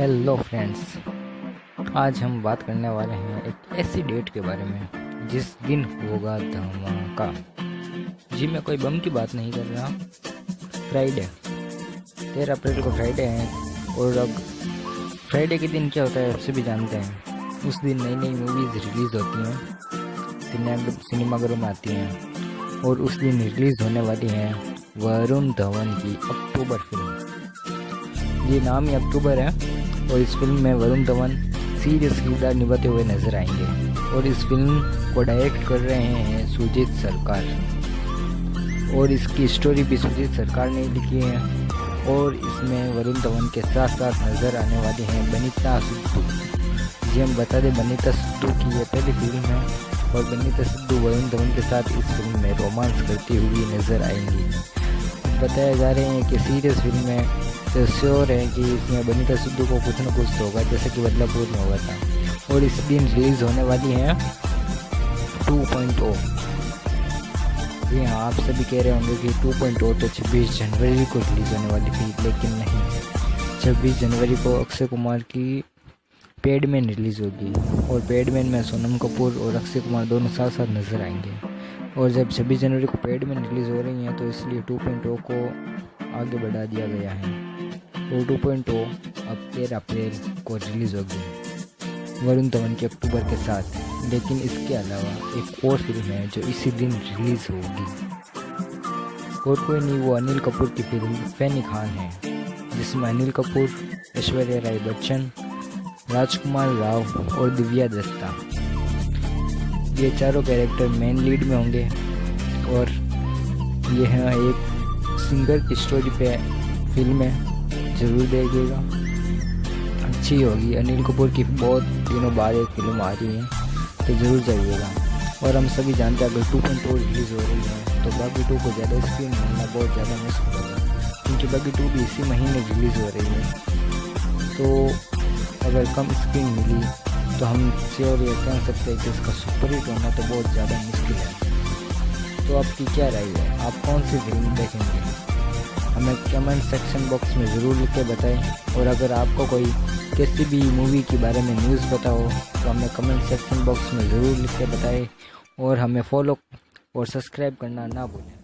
Hello friends आज हम बात करने वाले हैं एक ऐसी डेट के बारे में, जिस दिन होगा धमाका। जी मैं कोई बम की बात नहीं कर रहा फ्राइडे तेरह अप्रैल को फ्राइडे है, और अब फ्राइडे के दिन क्या होता है, आप सभी जानते हैं। उस दिन नई नई मूवीज़ रिलीज़ होती हैं सिनेमाघरों में आती हैं, और उस दिन रिलीज़ होने वाली है वरुण धवन की अक्टूबर फ़िल्म ये नाम ही अक्टूबर है। और इस फ़िल्म में वरुण धवन सीरियस किरदार निभाते हुए नज़र आएँगे। और इस फ़िल्म को डायरेक्ट कर रहे हैं सुजीत सरकार। और इसकी स्टोरी भी सुजीत सरकार ने लिखी है। और इसमें वरुण धवन के साथ साथ नज़र आने वाले हैं बनीता सिद्धू। जी, हम बता दें बनीता सिद्धू की यह पहली फ़िल्म है। और बनीता सिद्धू वरुण धवन के साथ इस फ़िल्म में रोमांस करती हुई नज़र आएँगी। बताया जा रहे हैं कि सीरियस फ़िल्म में तो श्योर है कि इसमें बनीता सिद्धू को कुछ ना कुछ तो होगा, जैसे कि बदलापुर में हुआ था। और इस दिन रिलीज़ होने वाली है टू पॉइंट ओ जी हाँ आप सभी कह रहे होंगे कि टू पॉइंट ओ तो छब्बीस जनवरी को रिलीज़ होने वाली थी, लेकिन नहीं। छब्बीस जनवरी को अक्षय कुमार की पेडमैन रिलीज़ होगी, और पेडमैन में सोनम कपूर और अक्षय कुमार दोनों साथ साथ नज़र आएँगे। और जब छब्बीस जनवरी को पेड में रिलीज़ हो रही हैं तो इसलिए टू पॉइंट ओ को आगे बढ़ा दिया गया है। और टू पॉइंट ओ अब तेरह अप्रैल को रिलीज़ होगी वरुण धवन के अक्टूबर के साथ। लेकिन इसके अलावा एक और फ़िल्म है जो इसी दिन रिलीज़ होगी। और कोई नहीं, वो अनिल कपूर की फ़िल्म फैनी खान है, जिसमें अनिल कपूर, ऐश्वर्या राय बच्चन, राजकुमार राव और दिव्या दत्ता। ये चारों कैरेक्टर मेन लीड में होंगे। और यह एक सिंगर की स्टोरी पे फ़िल्म है, ज़रूर देखिएगा। अच्छी होगी। अनिल कपूर की बहुत दिनों बाद एक फ़िल्म आ रही है तो ज़रूर जाइएगा। और हम सभी जानते हैं, अगर टू पॉइंट टू रिलीज़ हो रही है तो बाकी टू को ज़्यादा स्क्रीन मिलना बहुत ज़्यादा मुश्किल होगा, क्योंकि बाकी टू भी इसी महीने रिलीज़ हो रही है। तो अगर कम स्क्रीन मिली तो हम श्योर ये कह सकते हैं कि इसका सुपर हिट होना तो बहुत ज़्यादा मुश्किल है। तो आपकी क्या राय है? आप कौन सी फ़िल्म देखेंगे? हमें कमेंट सेक्शन बॉक्स में ज़रूर लिख के बताएँ। और अगर आपको कोई किसी भी मूवी के बारे में न्यूज़ हो तो हमें कमेंट सेक्शन बॉक्स में ज़रूर लिख के बताएँ। और हमें फॉलो और सब्सक्राइब करना ना भूलें।